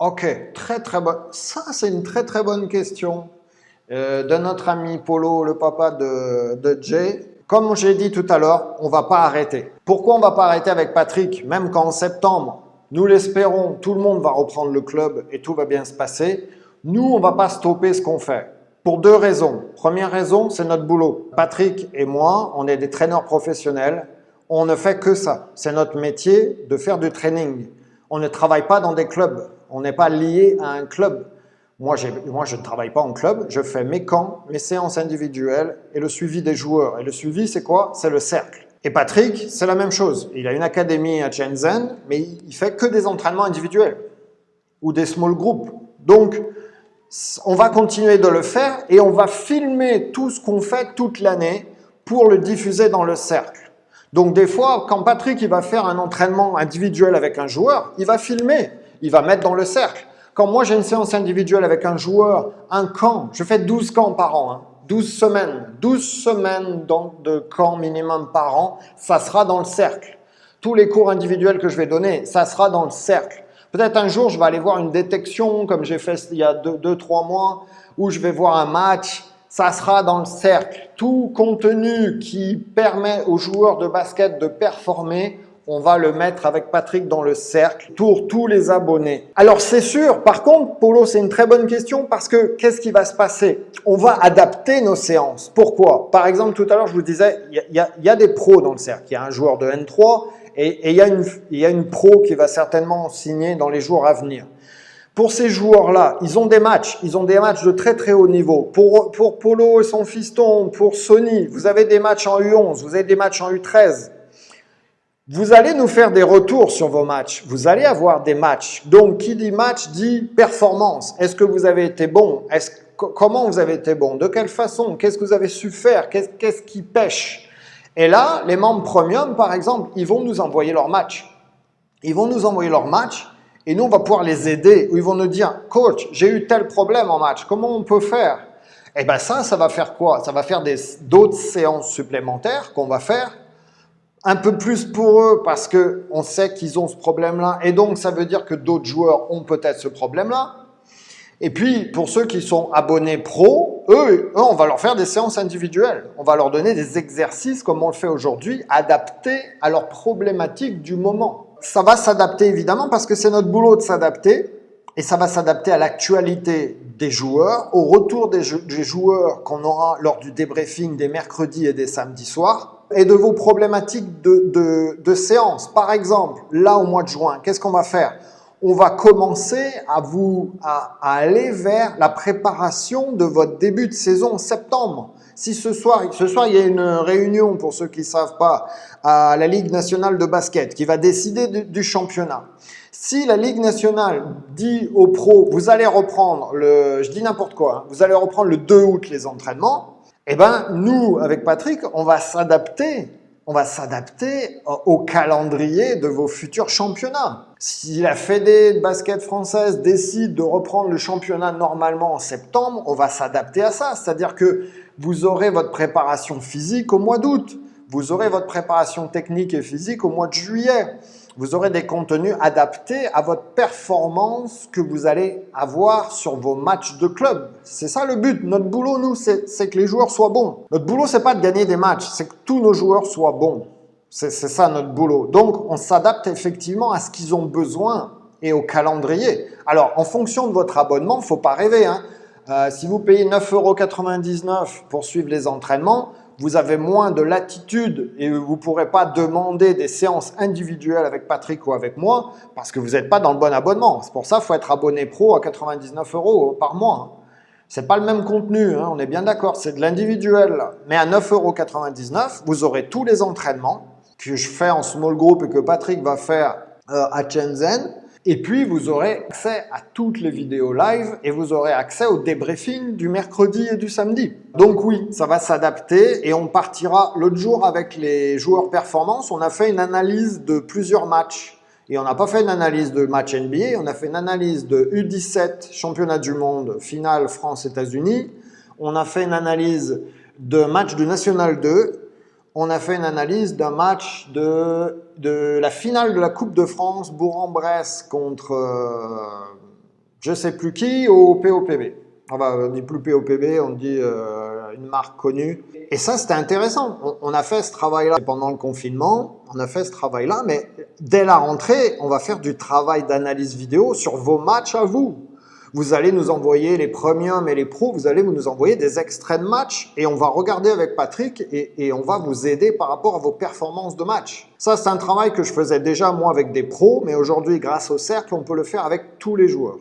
Ok, très très bonne. Ça, c'est une très très bonne question euh, de notre ami Polo, le papa de, de Jay. Comme j'ai dit tout à l'heure, on va pas arrêter. Pourquoi on va pas arrêter avec Patrick Même qu'en septembre, nous l'espérons, tout le monde va reprendre le club et tout va bien se passer. Nous, on va pas stopper ce qu'on fait. Pour deux raisons. Première raison, c'est notre boulot. Patrick et moi, on est des traîneurs professionnels. On ne fait que ça. C'est notre métier de faire du training. On ne travaille pas dans des clubs. On n'est pas lié à un club. Moi, je ne travaille pas en club. Je fais mes camps, mes séances individuelles et le suivi des joueurs. Et le suivi, c'est quoi? C'est le cercle. Et Patrick, c'est la même chose. Il a une académie à Shenzhen, mais il fait que des entraînements individuels ou des small groups. Donc, on va continuer de le faire et on va filmer tout ce qu'on fait toute l'année pour le diffuser dans le cercle. Donc des fois, quand Patrick il va faire un entraînement individuel avec un joueur, il va filmer, il va mettre dans le cercle. Quand moi j'ai une séance individuelle avec un joueur, un camp, je fais 12 camps par an, hein, 12 semaines, 12 semaines de camp minimum par an, ça sera dans le cercle. Tous les cours individuels que je vais donner, ça sera dans le cercle. Peut-être un jour, je vais aller voir une détection, comme j'ai fait il y a 2-3 mois, où je vais voir un match, ça sera dans le cercle. Tout contenu qui permet aux joueurs de basket de performer, on va le mettre avec Patrick dans le cercle pour tous les abonnés. Alors c'est sûr, par contre, Polo, c'est une très bonne question parce que qu'est-ce qui va se passer? On va adapter nos séances. Pourquoi? Par exemple, tout à l'heure, je vous disais, il y, a des pros dans le cercle. Il y a un joueur de N3 et il y, y a une pro qui va certainement signer dans les jours à venir. Pour ces joueurs-là, ils ont des matchs, ils ont des matchs de très très haut niveau. Pour, pour Polo et son fiston, pour Sony, vous avez des matchs en U11, vous avez des matchs en U13. Vous allez nous faire des retours sur vos matchs. Vous allez avoir des matchs. Donc, qui dit match dit performance. Est-ce que vous avez été bon? Comment vous avez été bon? De quelle façon? Qu'est-ce que vous avez su faire? Qu'est-ce qui pêche? Et là, les membres premium, par exemple, ils vont nous envoyer leur match. Ils vont nous envoyer leur match et nous, on va pouvoir les aider. Ils vont nous dire, coach, j'ai eu tel problème en match. Comment on peut faire? Eh bien ça, ça va faire quoi? Ça va faire d'autres séances supplémentaires qu'on va faire un peu plus pour eux parce qu'on sait qu'ils ont ce problème-là et donc ça veut dire que d'autres joueurs ont peut-être ce problème-là. Et puis, pour ceux qui sont abonnés pro, eux, on va leur faire des séances individuelles. On va leur donner des exercices, comme on le fait aujourd'hui, adaptés à leurs problématiques du moment. Ça va s'adapter évidemment parce que c'est notre boulot de s'adapter et ça va s'adapter à l'actualité des joueurs, au retour des, joueurs qu'on aura lors du débriefing des mercredis et des samedis soirs et de vos problématiques de, séance. Par exemple, là au mois de juin, qu'est-ce qu'on va faire? On va commencer à, vous, à, aller vers la préparation de votre début de saison en septembre. Si ce soir, ce soir il y a une réunion, pour ceux qui ne savent pas, à la Ligue nationale de basket qui va décider du, championnat. Si la Ligue nationale dit aux pros, vous allez reprendre le, je dis n'importe quoi, hein, vous allez reprendre le 2 août les entraînements, eh ben, nous, avec Patrick, on va s'adapter. On va s'adapter au calendrier de vos futurs championnats. Si la Fédé de basket française décide de reprendre le championnat normalement en septembre, on va s'adapter à ça. C'est-à-dire que vous aurez votre préparation physique au mois d'août. Vous aurez votre préparation technique et physique au mois de juillet vous aurez des contenus adaptés à votre performance que vous allez avoir sur vos matchs de club. C'est ça le but. Notre boulot, nous, c'est que les joueurs soient bons. Notre boulot, c'est pas de gagner des matchs, c'est que tous nos joueurs soient bons. C'est ça notre boulot. Donc, on s'adapte effectivement à ce qu'ils ont besoin et au calendrier. Alors, en fonction de votre abonnement, faut pas rêver. Hein. Euh, si vous payez 9,99 euros pour suivre les entraînements, vous avez moins de latitude et vous ne pourrez pas demander des séances individuelles avec Patrick ou avec moi parce que vous n'êtes pas dans le bon abonnement. C'est pour ça qu'il faut être abonné pro à 99 euros par mois. C'est pas le même contenu, hein, on est bien d'accord, c'est de l'individuel. Mais à 9,99 euros, vous aurez tous les entraînements que je fais en small group et que Patrick va faire euh, à Shenzhen et puis, vous aurez accès à toutes les vidéos live et vous aurez accès au débriefing du mercredi et du samedi. Donc oui, ça va s'adapter et on partira l'autre jour avec les joueurs performance. On a fait une analyse de plusieurs matchs. Et on n'a pas fait une analyse de match NBA, on a fait une analyse de U17, championnat du monde, finale France-États-Unis. On a fait une analyse de match du National 2 on a fait une analyse d'un match de, de, la finale de la Coupe de France, Bourg-en-Bresse contre, euh, je sais plus qui au POPB. on dit plus POPB, on dit euh, une marque connue. Et ça, c'était intéressant. On, a fait ce travail-là pendant le confinement, on a fait ce travail-là, mais dès la rentrée, on va faire du travail d'analyse vidéo sur vos matchs à vous. Vous allez nous envoyer les premiums et les pros, vous allez nous envoyer des extraits de matchs et on va regarder avec Patrick et, et on va vous aider par rapport à vos performances de match. Ça, c'est un travail que je faisais déjà moi avec des pros, mais aujourd'hui, grâce au cercle, on peut le faire avec tous les joueurs.